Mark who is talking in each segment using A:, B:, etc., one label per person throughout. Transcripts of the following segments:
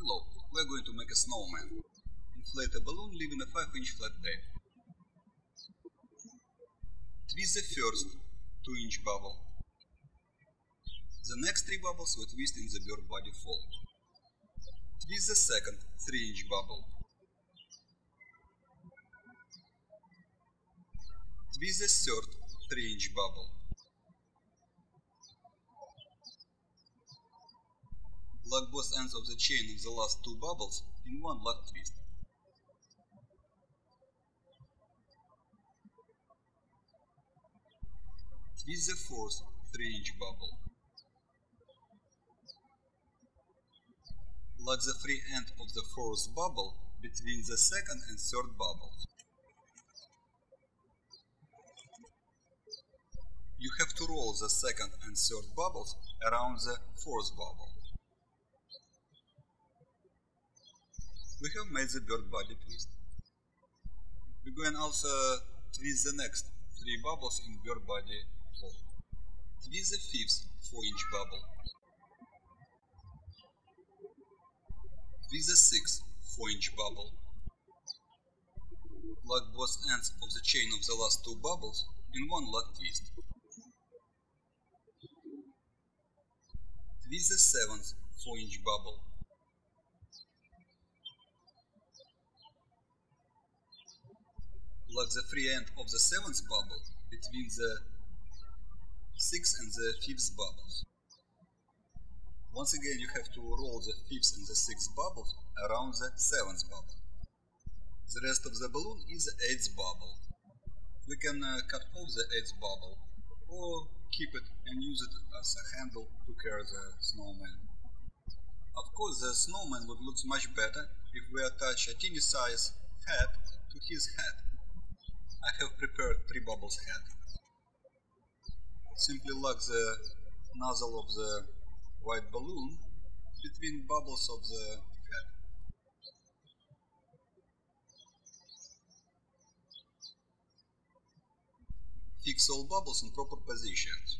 A: Hello, we're going to make a snowman. Inflate a balloon leaving a 5 inch flat tail. Twist the first 2 inch bubble. The next 3 bubbles we twist in the bird body fold. Twist the second 3 inch bubble. Twist the third 3 inch bubble. Lock both ends of the chain of the last two bubbles in one lock twist. Twist the fourth 3 inch bubble. Lock the free end of the fourth bubble between the second and third bubbles. You have to roll the second and third bubbles around the fourth bubble. We have made the bird body twist. We going also twist the next three bubbles in bird body fold. Twist the fifth 4 inch bubble. Twist the sixth 4 inch bubble. Lock both ends of the chain of the last two bubbles in one lock twist. Twist the seventh 4 inch bubble. Lock the free end of the seventh bubble between the sixth and the fifth bubbles. Once again you have to roll the fifth and the sixth bubbles around the seventh bubble. The rest of the balloon is the eighth bubble. We can uh, cut off the eighth bubble or keep it and use it as a handle to carry the snowman. Of course the snowman would look much better if we attach a teeny size hat to his head. I have prepared three bubbles head. Simply lock the nozzle of the white balloon between bubbles of the head. Fix all bubbles in proper positions.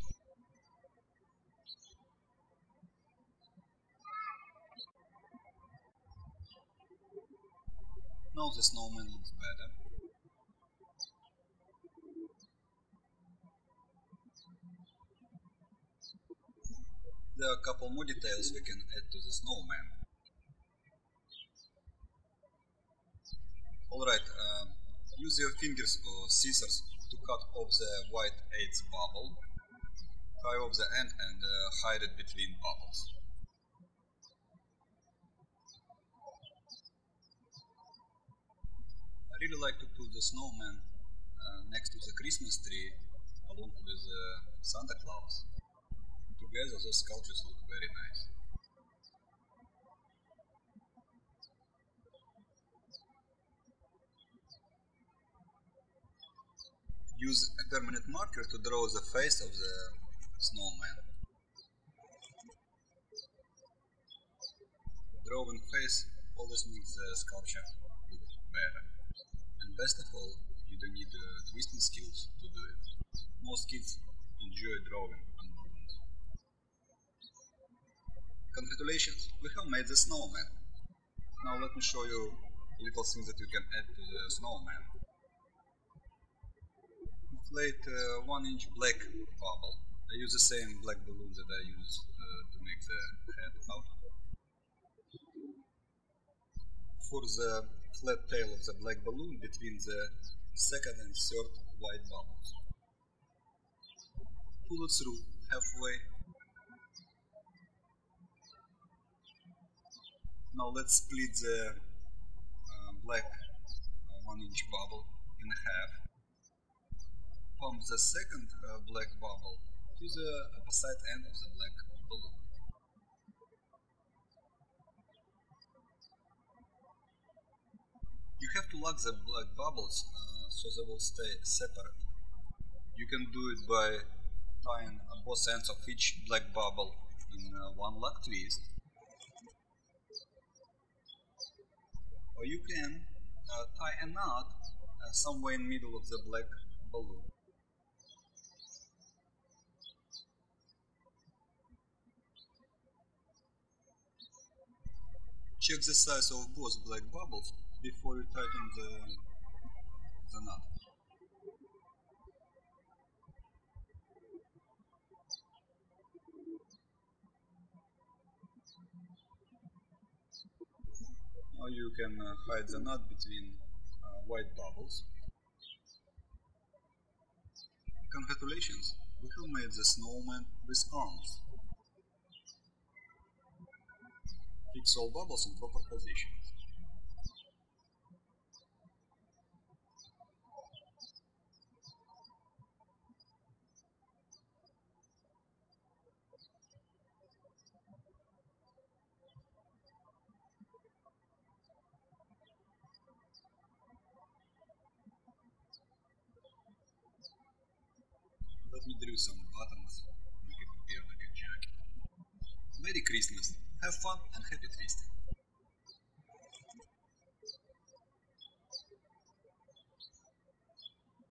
A: Now the snowman looks better. There are a couple more details we can add to the snowman. Alright, um, use your fingers or scissors to cut off the white eighth bubble, tie off the end and uh, hide it between bubbles. I really like to put the snowman uh, next to the Christmas tree along with uh, Santa Claus together those sculptures look very nice. Use a permanent marker to draw the face of the snowman. Drawing face always makes the sculpture look better. And best of all, you don't need uh, twisting skills to do it. Most kids enjoy drawing Congratulations, we have made the snowman. Now let me show you little things that you can add to the snowman. Inflate uh, 1 inch black bubble. I use the same black balloon that I use uh, to make the head out. For the flat tail of the black balloon between the second and third white bubbles. Pull it through halfway Now let's split the uh, black uh, 1 inch bubble in half. Pump the second uh, black bubble to the opposite end of the black balloon. You have to lock the black bubbles uh, so they will stay separate. You can do it by tying both ends of each black bubble in uh, one lock twist or you can uh, tie a knot uh, somewhere in the middle of the black balloon. check the size of both black bubbles before you tighten the, the nut. Now you can uh, hide the nut between uh, white bubbles. Congratulations, we have made the snowman with arms. Fix all bubbles in proper positions. Let me some buttons, make it appear like a jacket. Merry Christmas, have fun and happy twisting.